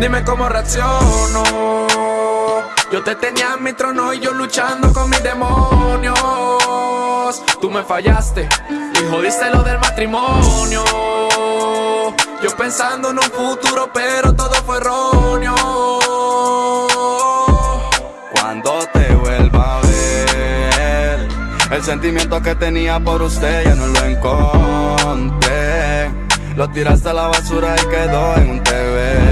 Dime cómo reacciono. Yo te tenía en mi trono y yo luchando con mis demonios. Tú me fallaste y jodiste lo del matrimonio. Yo pensando en un futuro, pero todo fue erróneo. Cuando te vuelva a ver, el sentimiento que tenía por usted ya no lo encontré. Lo tiraste a la basura y quedó en un TBT.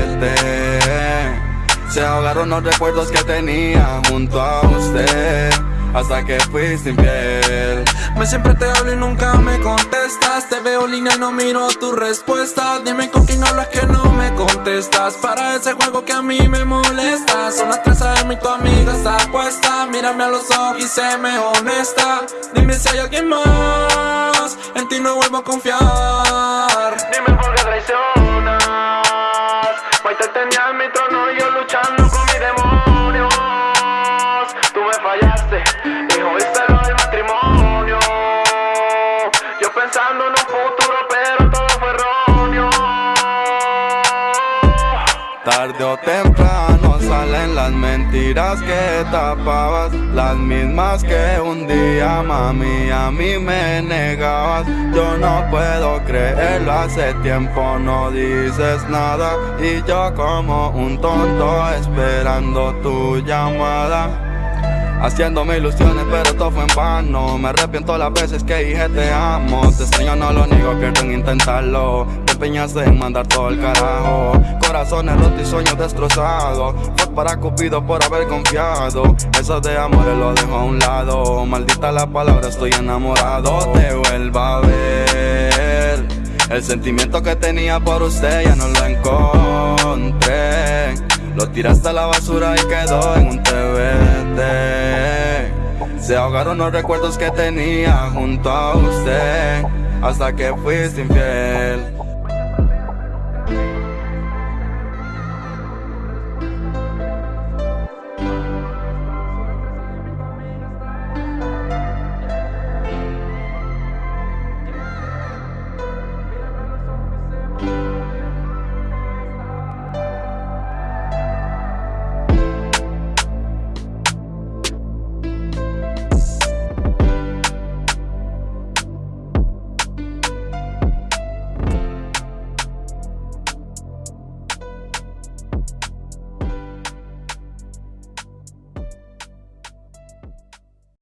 Los recuerdos que tenía junto a usted hasta que fuiste infiel. Me siempre te hablo y nunca me contestas. Te veo línea y no miro tu respuesta. Dime con quién hablas que no me contestas. Para ese juego que a mí me molesta. Son las tres de mi tu amiga está puesta. Mírame a los ojos y sé me honesta. Dime si hay alguien más. En ti no vuelvo a confiar. Dime por qué traicionas. Hoy te tenía en mi trono Fallaste y jodiste lo del matrimonio. Yo pensando en un futuro, pero todo fue erróneo. Tarde o temprano salen las mentiras que tapabas Las mismas que un día mami a mí me negabas Yo no puedo creerlo, hace tiempo no dices nada Y yo como un tonto esperando tu llamada Haciéndome ilusiones pero todo fue en vano. Me arrepiento las veces que dije te amo. Te extraño no lo niego, pierdo en intentarlo. Te empeñaste en mandar todo el carajo. Corazones rotos y sueños destrozados. Fue para Cupido por haber confiado. Eso de amores lo dejo a un lado. Maldita la palabra, estoy enamorado. Te vuelvo a ver. El sentimiento que tenía por usted ya no lo encontré. Lo tiraste a la basura y quedó en un TBT Se ahogaron los recuerdos que tenía junto a usted Hasta que fuiste infiel